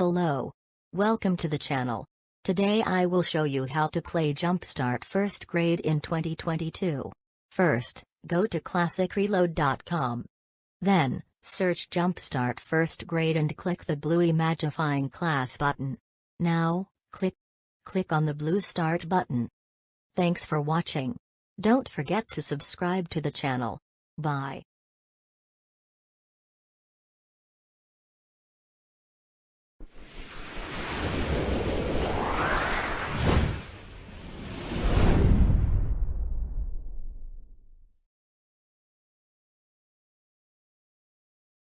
Hello, Welcome to the channel. Today I will show you how to play Jumpstart First Grade in 2022. First, go to classicreload.com. Then, search Jumpstart First Grade and click the blue Imagifying Class button. Now, click click on the blue Start button. Thanks for watching. Don't forget to subscribe to the channel. Bye.